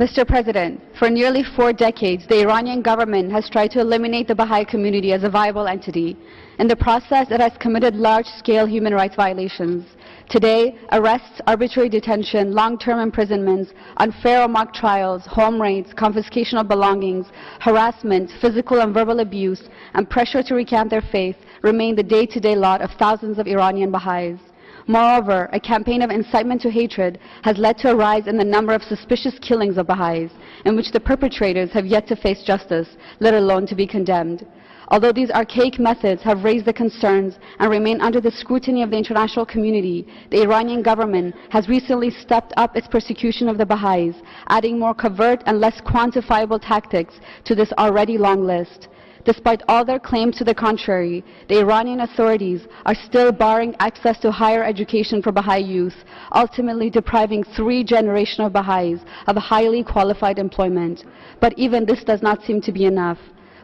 Mr. President, for nearly four decades, the Iranian government has tried to eliminate the Baha'i community as a viable entity. In the process, it has committed large-scale human rights violations. Today, arrests, arbitrary detention, long-term imprisonments, unfair or mock trials, home raids, confiscation of belongings, harassment, physical and verbal abuse, and pressure to recant their faith remain the day-to-day -day lot of thousands of Iranian Baha'is. Moreover, a campaign of incitement to hatred has led to a rise in the number of suspicious killings of Baha'is, in which the perpetrators have yet to face justice, let alone to be condemned. Although these archaic methods have raised the concerns and remain under the scrutiny of the international community, the Iranian government has recently stepped up its persecution of the Baha'is, adding more covert and less quantifiable tactics to this already long list. Despite all their claims to the contrary, the Iranian authorities are still barring access to higher education for Baha'i youth, ultimately depriving three generations of Baha'is of highly qualified employment. But even this does not seem to be enough.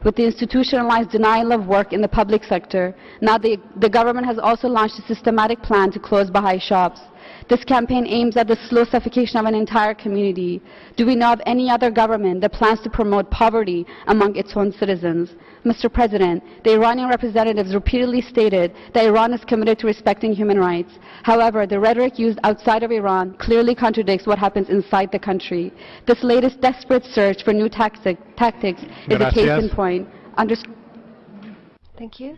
With the institutionalized denial of work in the public sector, now the, the government has also launched a systematic plan to close Baha'i shops. This campaign aims at the slow suffocation of an entire community. Do we know of any other government that plans to promote poverty among its own citizens? Mr. President, the Iranian representatives repeatedly stated that Iran is committed to respecting human rights. However, the rhetoric used outside of Iran clearly contradicts what happens inside the country. This latest desperate search for new tactic, tactics is Gracias. a case in point. Unders Thank you.